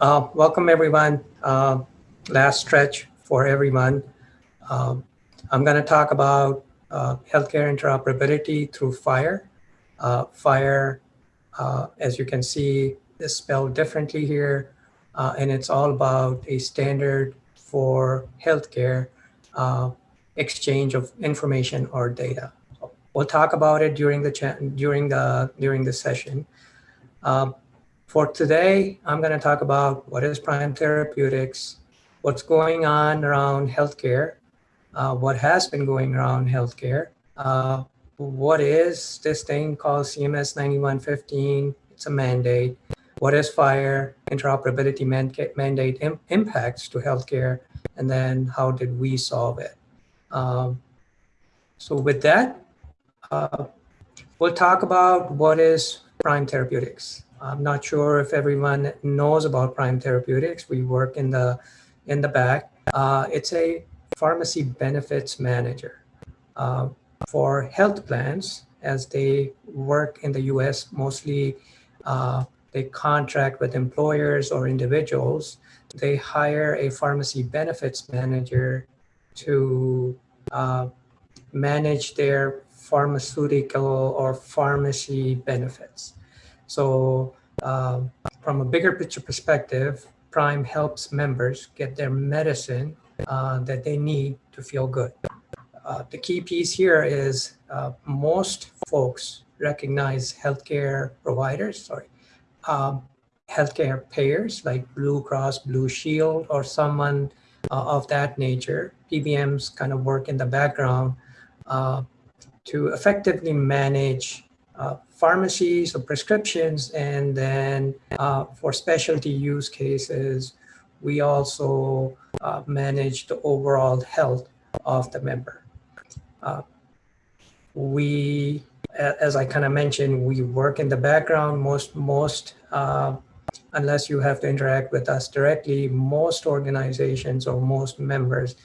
Uh, welcome everyone. Uh, last stretch for everyone. Um, I'm going to talk about uh, healthcare interoperability through FHIR. Uh, FHIR, uh, as you can see, is spelled differently here, uh, and it's all about a standard for healthcare exchange of information or data. We'll talk about it during the during the during the session. For today, I'm going to talk about what is Prime Therapeutics, what's going on around healthcare, uh, what has been going around healthcare, uh, what is this thing called CMS 9115? It's a mandate. What is FHIR interoperability mandate Im impacts to healthcare, and then how did we solve it? Um, so with that, uh, we'll talk about what is Prime Therapeutics. I'm not sure if everyone knows about Prime Therapeutics. We work in the in the back. Uh, it's a pharmacy benefits manager uh, for health plans as they work in the U.S. Mostly, uh, they contract with employers or individuals. They hire a pharmacy benefits manager to uh, manage their pharmaceutical or pharmacy benefits. So um, from a bigger picture perspective, Prime helps members get their medicine uh, that they need to feel good. Uh, the key piece here is uh, most folks recognize healthcare providers, sorry, um, healthcare payers like Blue Cross, Blue Shield, or someone uh, of that nature. PBMs kind of work in the background uh, to effectively manage uh, pharmacies or prescriptions. And then uh, for specialty use cases, we also uh, manage the overall health of the member. Uh, we, as I kind of mentioned, we work in the background. Most, most uh, unless you have to interact with us directly, most organizations or most members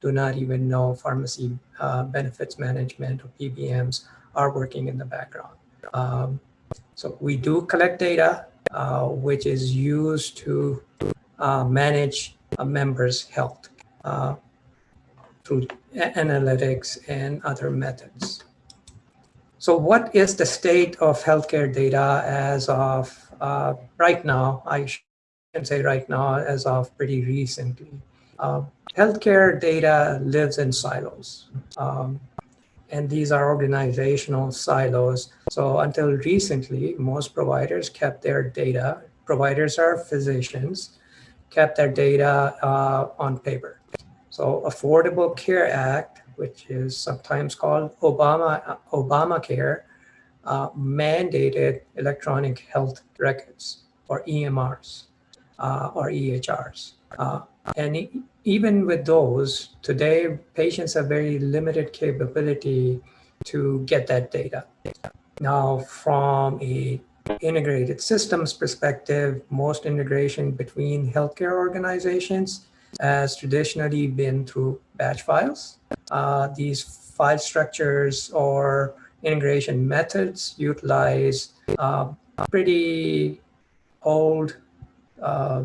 do not even know pharmacy uh, benefits management or PBMs are working in the background. Um, so we do collect data, uh, which is used to uh, manage a member's health uh, through analytics and other methods. So what is the state of healthcare data as of uh, right now? I can say right now as of pretty recently. Uh, healthcare data lives in silos. Um, and these are organizational silos. So until recently, most providers kept their data, providers are physicians, kept their data uh, on paper. So Affordable Care Act, which is sometimes called Obama Obamacare, uh, mandated electronic health records or EMRs uh, or EHRs. Uh, and even with those, today patients have very limited capability to get that data. Now, from a integrated systems perspective, most integration between healthcare organizations has traditionally been through batch files. Uh, these file structures or integration methods utilize uh, pretty old uh,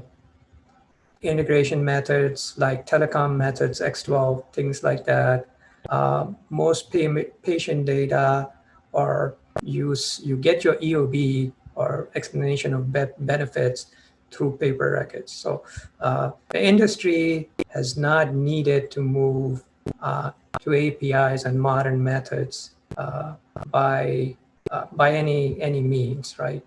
integration methods like telecom methods, X12, things like that. Uh, most patient data or use, you get your EOB or explanation of be benefits through paper records. So uh, the industry has not needed to move uh, to APIs and modern methods uh, by uh, by any any means, right?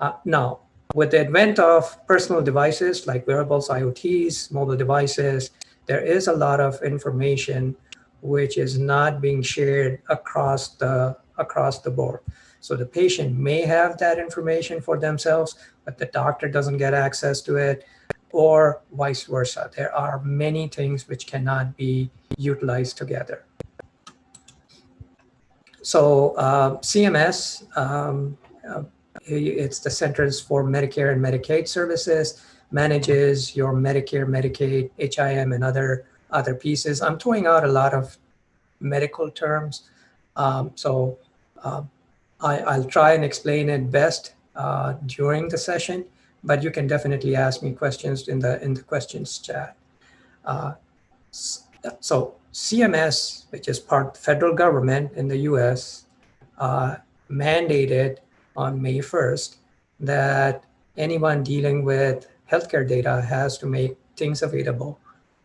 Uh, now, with the advent of personal devices like wearables, IoTs, mobile devices, there is a lot of information which is not being shared across the across the board. So the patient may have that information for themselves, but the doctor doesn't get access to it or vice versa. There are many things which cannot be utilized together. So uh, CMS, um, uh, it's the Centers for Medicare and Medicaid Services, manages your Medicare, Medicaid, HIM, and other, other pieces. I'm throwing out a lot of medical terms. Um, so uh, I, will try and explain it best uh, during the session. but you can definitely ask me questions in the in the questions chat. Uh, so CMS, which is part federal government in the US, uh, mandated on May 1st that anyone dealing with healthcare data has to make things available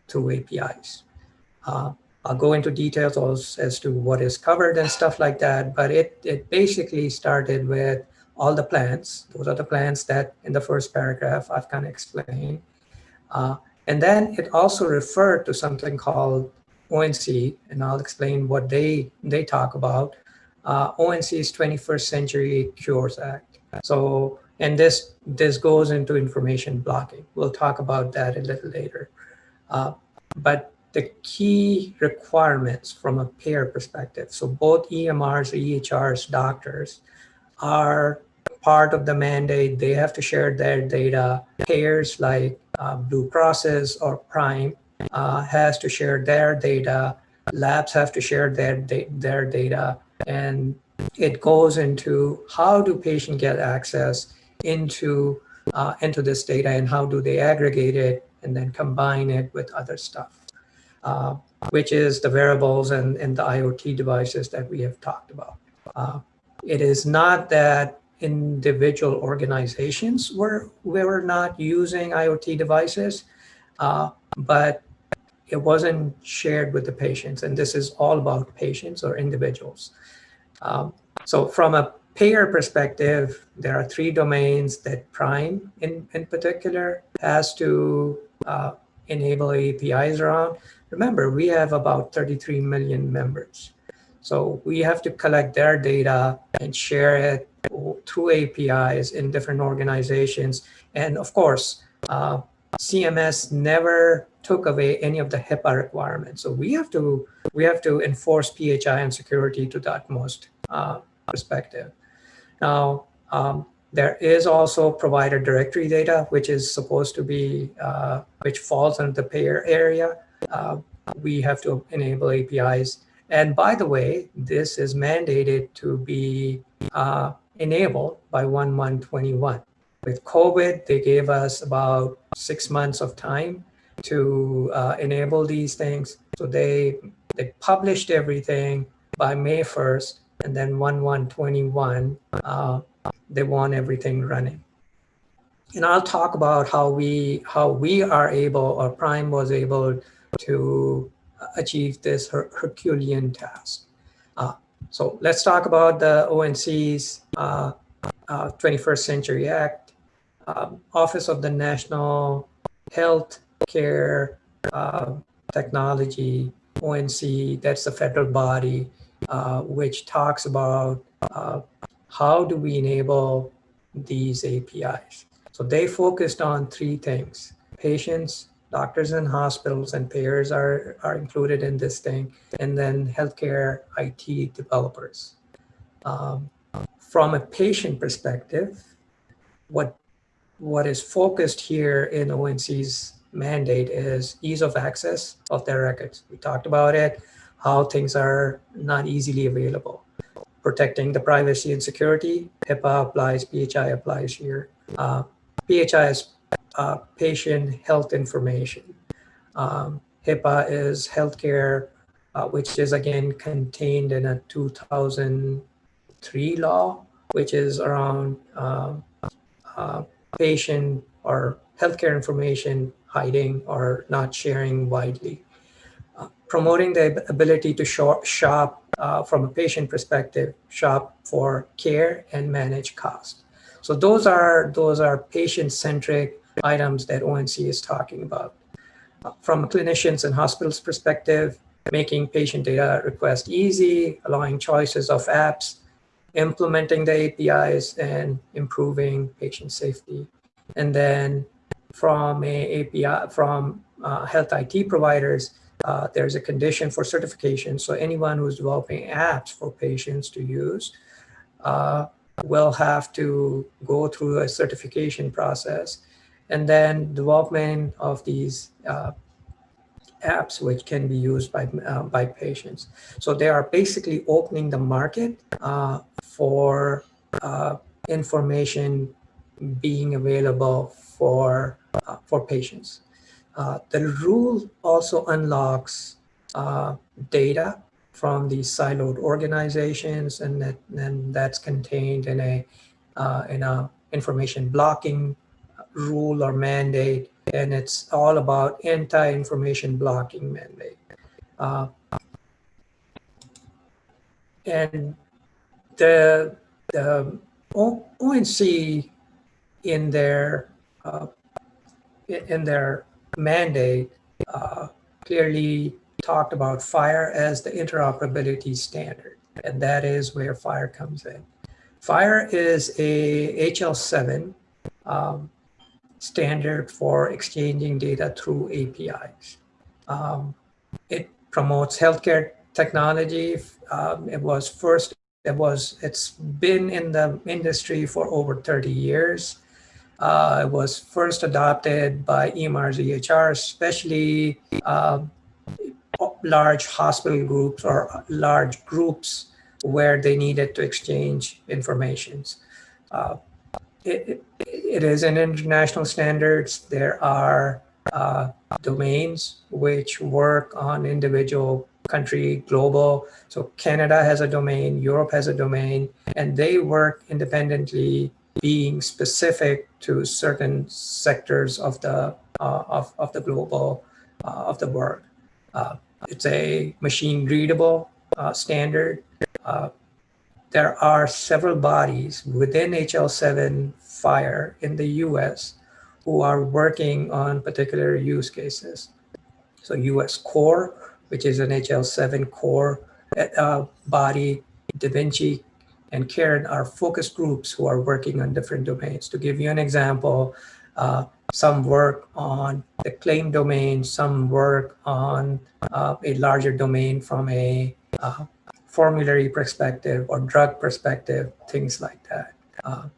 through APIs. Uh, I'll go into details as, as to what is covered and stuff like that, but it, it basically started with all the plans. Those are the plans that in the first paragraph I've kind of explained. Uh, and then it also referred to something called ONC, and I'll explain what they, they talk about. Uh, ONC is 21st Century Cures Act. So, and this, this goes into information blocking. We'll talk about that a little later. Uh, but the key requirements from a payer perspective, so both EMRs, EHRs, doctors are part of the mandate. They have to share their data. Payers like uh, Blue Crosses or Prime uh, has to share their data. Labs have to share their, da their data. And it goes into how do patients get access into, uh, into this data and how do they aggregate it and then combine it with other stuff, uh, which is the wearables and, and the IoT devices that we have talked about. Uh, it is not that individual organizations were, were not using IoT devices, uh, but it wasn't shared with the patients. And this is all about patients or individuals. Um, so from a payer perspective, there are three domains that Prime in, in particular has to uh, enable APIs around. Remember, we have about 33 million members. So we have to collect their data and share it through APIs in different organizations. And of course, uh, CMS never took away any of the HIPAA requirements. So we have to we have to enforce PHI and security to the utmost uh, perspective. Now, um, there is also provider directory data, which is supposed to be, uh, which falls under the payer area. Uh, we have to enable APIs. And by the way, this is mandated to be uh, enabled by 1-1-21. With COVID, they gave us about six months of time to uh, enable these things. So they, they published everything by May 1st, and then 1-1-21, uh, they want everything running. And I'll talk about how we how we are able or Prime was able to achieve this Her Herculean task. Uh, so let's talk about the ONC's uh, uh, 21st Century Act, um, Office of the National Health Care uh, Technology, ONC, that's the federal body, uh, which talks about uh, how do we enable these APIs? So they focused on three things. Patients, doctors and hospitals and payers are, are included in this thing, and then healthcare IT developers. Um, from a patient perspective, what, what is focused here in ONC's mandate is ease of access of their records. We talked about it, how things are not easily available protecting the privacy and security. HIPAA applies, PHI applies here. Uh, PHI is uh, patient health information. Um, HIPAA is healthcare, uh, which is again contained in a 2003 law, which is around um, uh, patient or healthcare information hiding or not sharing widely. Uh, promoting the ability to shop, shop uh, from a patient perspective, shop for care and manage cost. So those are, those are patient-centric items that ONC is talking about. Uh, from a clinicians and hospitals perspective, making patient data request easy, allowing choices of apps, implementing the APIs and improving patient safety. And then from API, from uh, health IT providers, uh, there's a condition for certification. So anyone who's developing apps for patients to use uh, will have to go through a certification process. And then development of these uh, apps which can be used by, uh, by patients. So they are basically opening the market uh, for information being available for, uh, for patients. Uh, the rule also unlocks uh, data from these siloed organizations and that, and that's contained in a, uh, in a information blocking rule or mandate and it's all about anti-information blocking mandate. Uh, and the, the ONC in their uh, in their mandate uh, clearly talked about FHIR as the interoperability standard, and that is where FHIR comes in. FHIR is a HL7 um, standard for exchanging data through APIs. Um, it promotes healthcare technology. Um, it was first, it was, it's been in the industry for over 30 years. Uh, it was first adopted by EMR's EHR, especially uh, large hospital groups or large groups where they needed to exchange information. Uh, it, it is an international standards. There are uh, domains which work on individual country, global. So Canada has a domain, Europe has a domain, and they work independently being specific to certain sectors of the uh, of, of the global uh, of the world. Uh, it's a machine readable uh, standard. Uh, there are several bodies within HL7 FHIR in the US who are working on particular use cases. So US core, which is an HL7 core body, Da Vinci and CARIN are focus groups who are working on different domains. To give you an example, uh, some work on the claim domain, some work on uh, a larger domain from a uh, formulary perspective or drug perspective, things like that. Uh,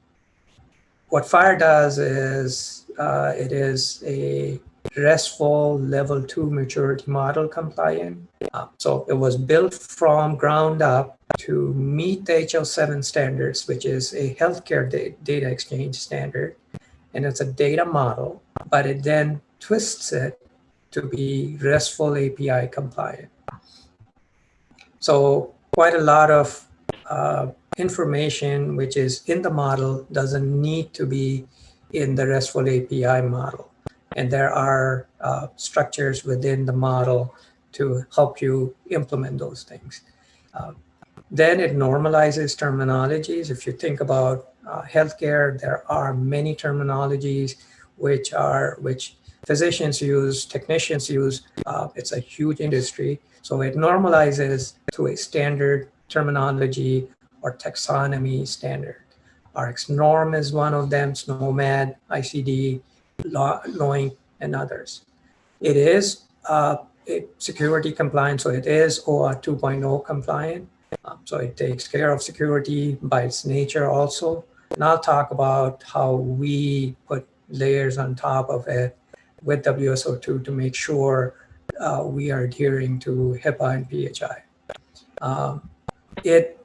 what FHIR does is uh, it is a RESTful level two maturity model compliant. Uh, so it was built from ground up to meet the HL7 standards, which is a healthcare da data exchange standard. And it's a data model, but it then twists it to be RESTful API compliant. So quite a lot of uh, information which is in the model doesn't need to be in the RESTful API model. And there are uh, structures within the model to help you implement those things. Uh, then it normalizes terminologies. If you think about uh, healthcare, there are many terminologies which are which physicians use, technicians use. Uh, it's a huge industry. So it normalizes to a standard terminology or taxonomy standard. RxNorm is one of them, SNOMED, ICD, LOINC, and others. It is uh, security compliant, so it is OAuth 2.0 compliant. Um, so it takes care of security by its nature also. And I'll talk about how we put layers on top of it with WSO2 to make sure uh, we are adhering to HIPAA and PHI. Um, it,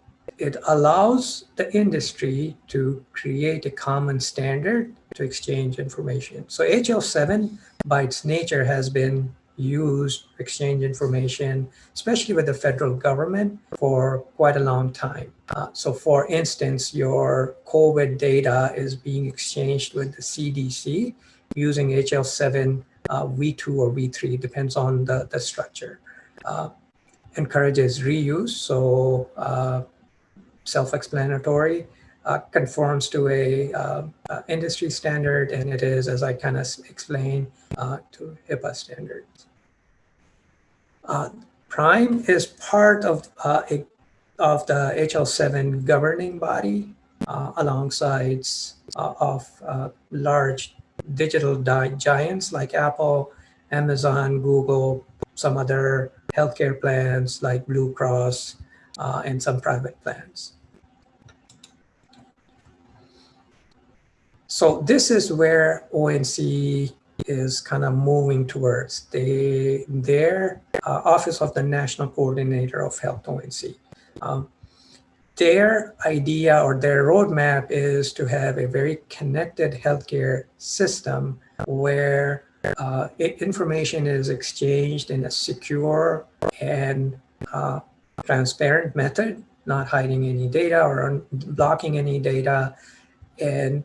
it allows the industry to create a common standard to exchange information. So HL7 by its nature has been used to exchange information, especially with the federal government for quite a long time. Uh, so for instance, your COVID data is being exchanged with the CDC using HL7 uh, V2 or V3, depends on the, the structure. Uh, encourages reuse, so uh, self-explanatory, uh, conforms to a uh, uh, industry standard, and it is, as I kind of explained, uh, to HIPAA standards. Uh, Prime is part of a, of the HL7 governing body, alongside of large digital giants like Apple, Amazon, Google, some other healthcare plans like Blue Cross, uh, and some private plans. So this is where ONC is kind of moving towards. They, their uh, Office of the National Coordinator of Health, ONC. Um, their idea or their roadmap is to have a very connected healthcare system where uh, information is exchanged in a secure and uh, transparent method, not hiding any data or blocking any data. And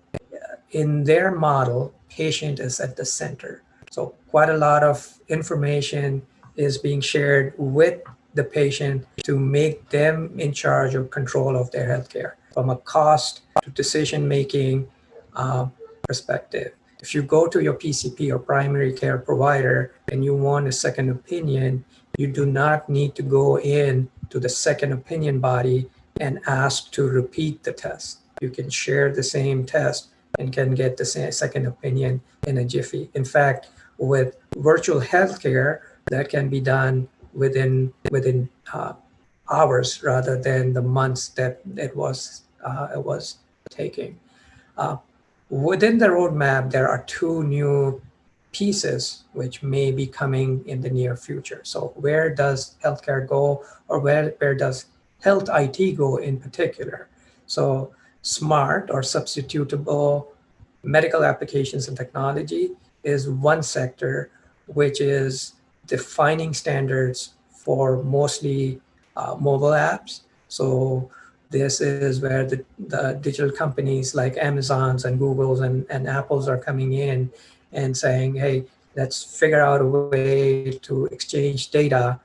in their model, patient is at the center. So quite a lot of information is being shared with the patient to make them in charge of control of their healthcare from a cost to decision-making uh, perspective. If you go to your PCP or primary care provider and you want a second opinion, you do not need to go in to the second opinion body and ask to repeat the test. You can share the same test and can get the same second opinion in a jiffy. In fact, with virtual healthcare, that can be done within within uh, hours rather than the months that it was uh, it was taking. Uh, within the roadmap, there are two new pieces which may be coming in the near future. So where does healthcare go or where, where does health IT go in particular? So smart or substitutable medical applications and technology is one sector which is defining standards for mostly uh, mobile apps. So this is where the, the digital companies like Amazon's and Google's and, and Apple's are coming in and saying, hey, let's figure out a way to exchange data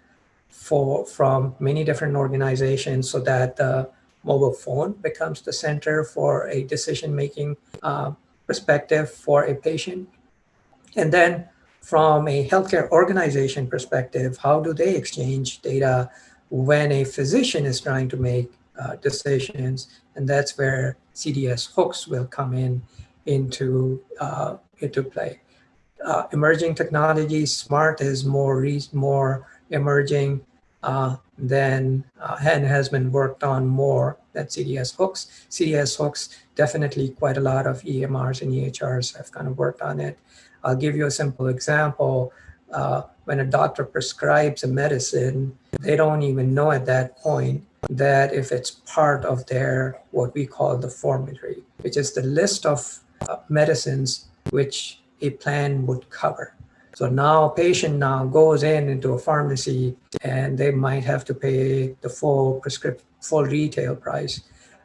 for from many different organizations so that the mobile phone becomes the center for a decision-making uh, perspective for a patient. And then from a healthcare organization perspective, how do they exchange data when a physician is trying to make uh, decisions? And that's where CDS hooks will come in into, uh, into play. Uh, emerging technologies, smart is more, more emerging uh, than uh, and has been worked on more than CDS hooks. CDS hooks, definitely quite a lot of EMRs and EHRs have kind of worked on it. I'll give you a simple example. Uh, when a doctor prescribes a medicine, they don't even know at that point that if it's part of their, what we call the formulary, which is the list of uh, medicines which a plan would cover. So now a patient now goes in into a pharmacy and they might have to pay the full prescription, full retail price,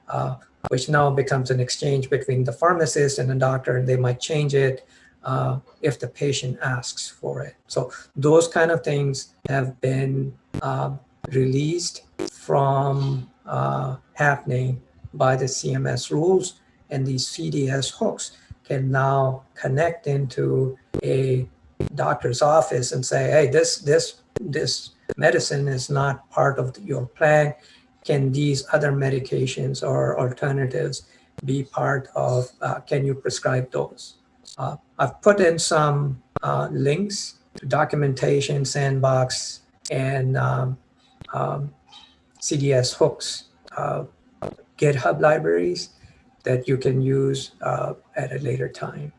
uh, which now becomes an exchange between the pharmacist and the doctor and they might change it uh, if the patient asks for it. So those kind of things have been uh, released from uh, happening by the CMS rules and these CDS hooks can now connect into a doctor's office and say, hey, this, this, this medicine is not part of your plan. Can these other medications or alternatives be part of, uh, can you prescribe those? Uh, I've put in some uh, links to documentation, sandbox, and um, um, CDS hooks, uh, GitHub libraries that you can use uh, at a later time.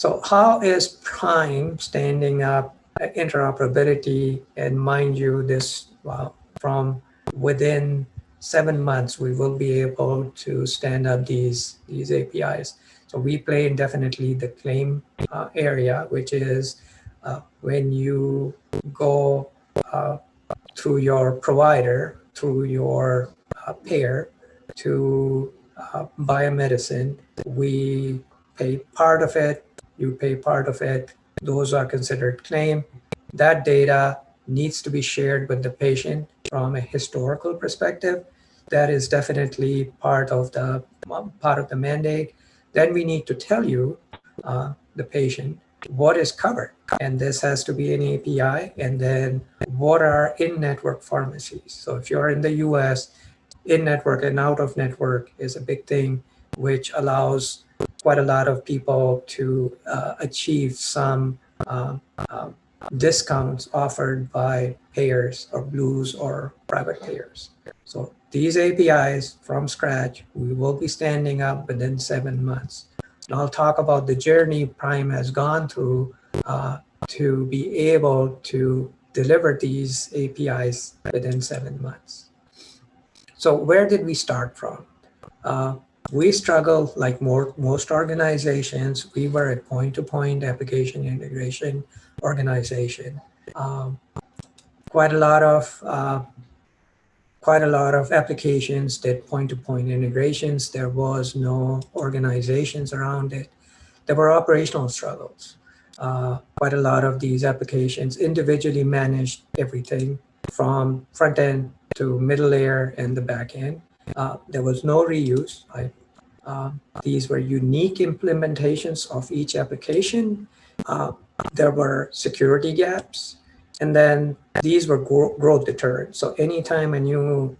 So how is Prime standing up interoperability? And mind you, this well, from within seven months, we will be able to stand up these, these APIs. So we play in definitely the claim uh, area, which is uh, when you go uh, through your provider, through your uh, payer to uh, buy a medicine, we pay part of it, you pay part of it, those are considered claim. That data needs to be shared with the patient from a historical perspective. That is definitely part of the part of the mandate then we need to tell you, uh, the patient, what is covered. And this has to be an API. And then what are in-network pharmacies? So if you're in the US, in-network and out-of-network is a big thing, which allows quite a lot of people to uh, achieve some uh, uh, discounts offered by payers or blues or private payers. So these APIs from scratch, we will be standing up within seven months. And I'll talk about the journey Prime has gone through uh, to be able to deliver these APIs within seven months. So where did we start from? Uh, we struggle like more, most organizations. We were a point-to-point -point application integration organization. Um, quite a lot of uh, quite a lot of applications did point-to-point -point integrations. There was no organizations around it. There were operational struggles. Uh, quite a lot of these applications individually managed everything from front end to middle layer and the back end. Uh, there was no reuse. I, uh, these were unique implementations of each application. Uh, there were security gaps. And then these were growth deterrents. So anytime a new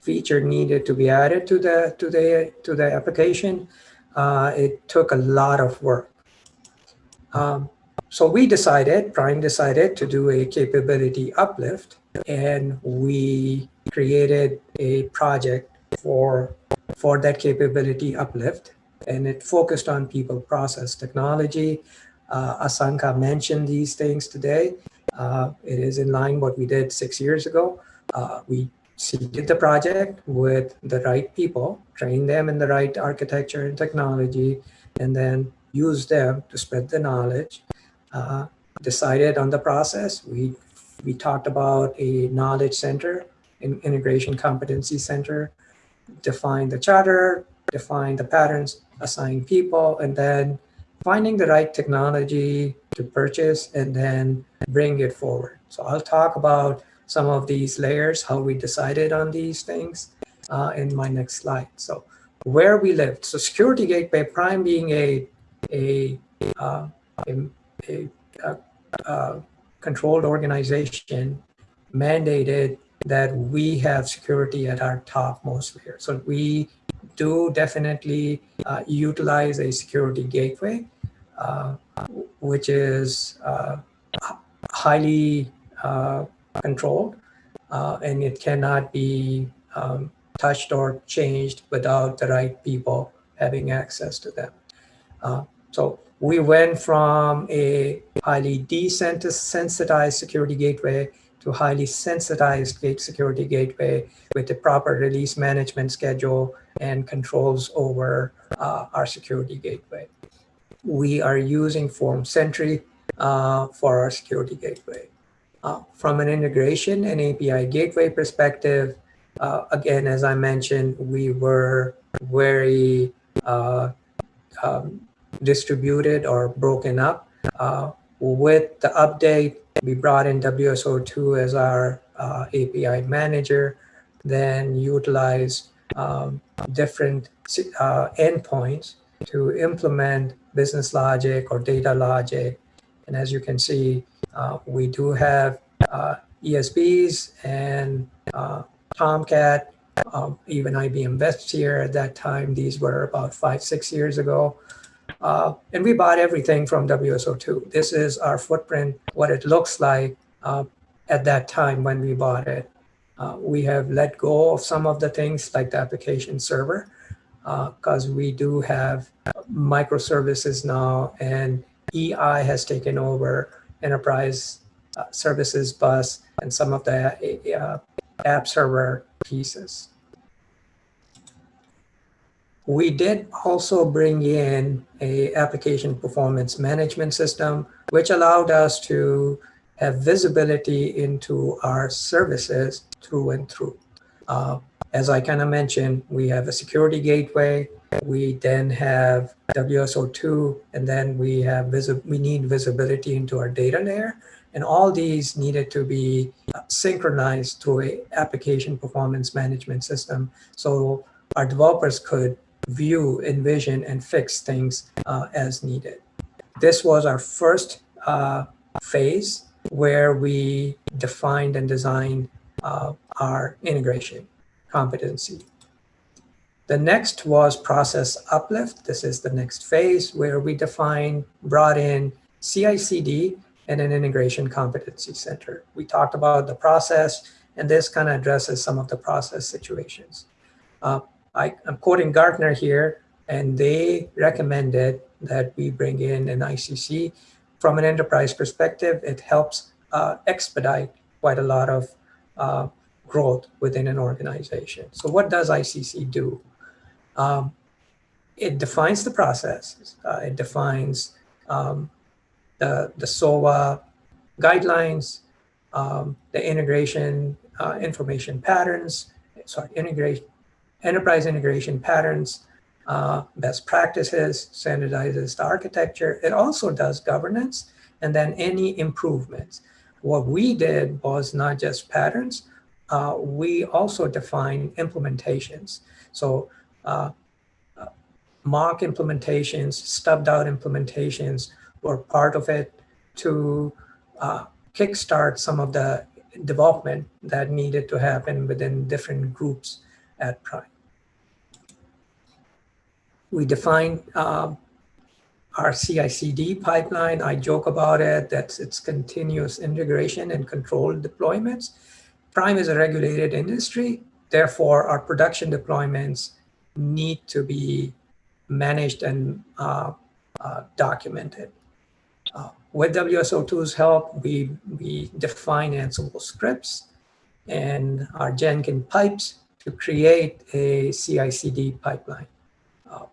feature needed to be added to the to the to the application, uh, it took a lot of work. Um, so we decided, Prime decided to do a capability uplift and we created a project for, for that capability uplift and it focused on people process technology. Uh, Asanka mentioned these things today. Uh, it is in line what we did six years ago. Uh, we seeded the project with the right people, trained them in the right architecture and technology, and then use them to spread the knowledge. Uh, decided on the process. We we talked about a knowledge center, an integration competency center, define the charter, define the patterns, assign people, and then finding the right technology to purchase and then bring it forward. So I'll talk about some of these layers, how we decided on these things uh, in my next slide. So where we lived. So security gateway prime being a, a, uh, a, a, a, a controlled organization mandated that we have security at our topmost layer. So we do definitely uh, utilize a security gateway, uh, which is uh, highly uh, controlled, uh, and it cannot be um, touched or changed without the right people having access to them. Uh, so we went from a highly desensitized security gateway to highly sensitized gate security gateway with the proper release management schedule and controls over uh, our security gateway. We are using Forum Sentry uh, for our security gateway. Uh, from an integration and API gateway perspective, uh, again, as I mentioned, we were very uh, um, distributed or broken up. Uh, with the update, we brought in WSO2 as our uh, API manager, then utilize um, different uh, endpoints to implement business logic or data logic. And as you can see, uh, we do have uh, ESBs and uh, Tomcat, um, even IBM WebSphere at that time. These were about five, six years ago. Uh, and we bought everything from WSO2. This is our footprint, what it looks like uh, at that time when we bought it. Uh, we have let go of some of the things like the application server because uh, we do have microservices now and EI has taken over enterprise uh, services bus and some of the uh, app server pieces. We did also bring in a application performance management system, which allowed us to have visibility into our services through and through. Uh, as I kind of mentioned, we have a security gateway. We then have WSO2, and then we have we need visibility into our data layer. And all these needed to be synchronized through a application performance management system. So our developers could view, envision, and fix things uh, as needed. This was our first uh, phase where we defined and designed uh, our integration competency. The next was process uplift. This is the next phase where we defined, brought in CI/CD and an integration competency center. We talked about the process, and this kind of addresses some of the process situations. Uh, I, am quoting Gartner here, and they recommended that we bring in an ICC. From an enterprise perspective, it helps uh, expedite quite a lot of uh, growth within an organization. So what does ICC do? Um, it defines the processes. Uh, it defines um, the, the SOA guidelines, um, the integration uh, information patterns, sorry, integration, enterprise integration patterns, uh, best practices, standardizes the architecture. It also does governance and then any improvements. What we did was not just patterns, uh, we also define implementations. So uh, mock implementations, stubbed out implementations were part of it to uh, kickstart some of the development that needed to happen within different groups at Prime. We defined um, our CI/CD pipeline. I joke about it. That's its continuous integration and controlled deployments. Prime is a regulated industry. Therefore, our production deployments need to be managed and uh, uh, documented. Uh, with WSO2's help, we, we define Ansible scripts and our Jenkins pipes to create a CI/CD pipeline. Uh,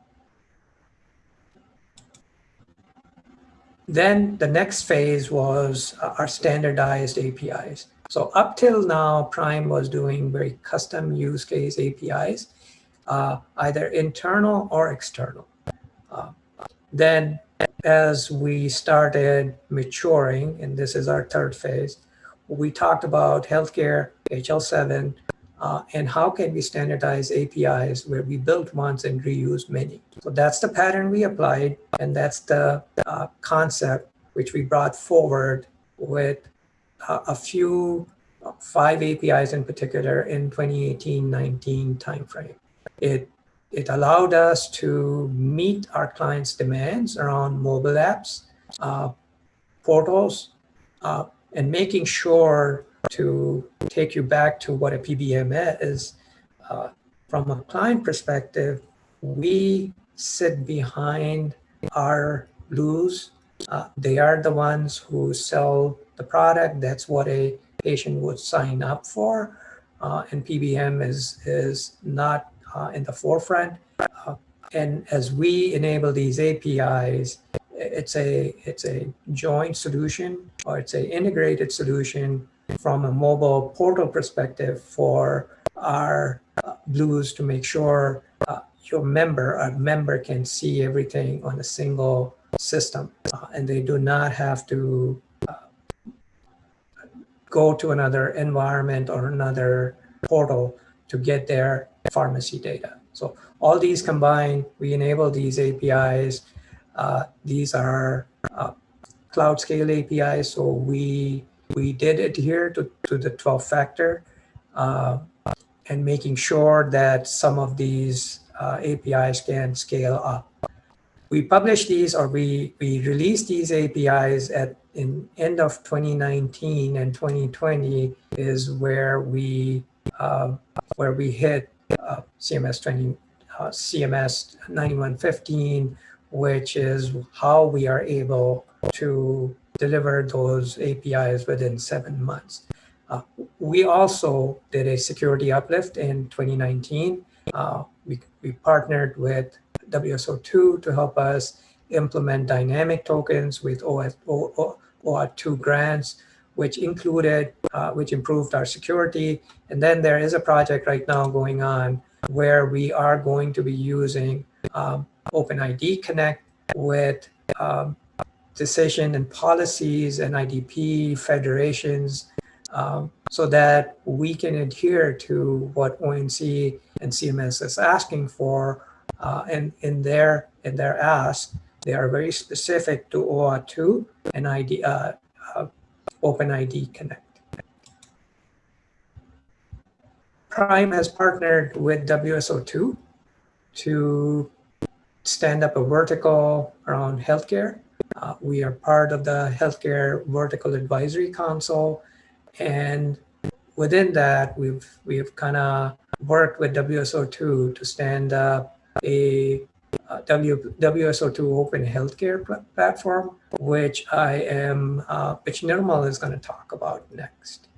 then the next phase was our standardized APIs. So up till now, Prime was doing very custom use case APIs, uh, either internal or external. Uh, then as we started maturing, and this is our third phase, we talked about healthcare, HL7, uh, and how can we standardize APIs where we build once and reuse many. So that's the pattern we applied, and that's the uh, concept which we brought forward with uh, a few, uh, five APIs in particular in 2018-19 timeframe. It it allowed us to meet our clients' demands around mobile apps, uh, portals, uh, and making sure to take you back to what a PBM is. Uh, from a client perspective, we sit behind our blues. Uh, they are the ones who sell the product. That's what a patient would sign up for. Uh, and PBM is, is not uh, in the forefront. Uh, and as we enable these APIs, it's a it's a joint solution or it's a integrated solution from a mobile portal perspective for our uh, blues to make sure uh, your member, a member can see everything on a single system uh, and they do not have to uh, go to another environment or another portal to get their pharmacy data. So all these combined, we enable these APIs. Uh, these are uh, cloud scale APIs. So we we did adhere to, to the 12 factor uh, and making sure that some of these uh, APIs can scale up. We publish these or we, we release these APIs at in end of 2019 and 2020 is where we uh, where we hit uh, CMS 20, uh, CMS 9115, which is how we are able to deliver those APIs within seven months. Uh, we also did a security uplift in 2019. Uh, we, we partnered with WSO2 to help us implement dynamic tokens with OS, OAuth 2 grants which included, uh, which improved our security. And then there is a project right now going on where we are going to be using um, OpenID Connect with um, decision and policies and IDP federations um, so that we can adhere to what ONC and CMS is asking for. Uh, and in their, in their ask, they are very specific to OAuth 2 and ID, uh, OpenID Connect. Prime has partnered with WSO2 to stand up a vertical around healthcare. Uh, we are part of the Healthcare Vertical Advisory Council. And within that, we've, we've kind of worked with WSO2 to stand up a uh, w, WSO2 Open Healthcare platform, which I am, uh, which Nirmal is going to talk about next.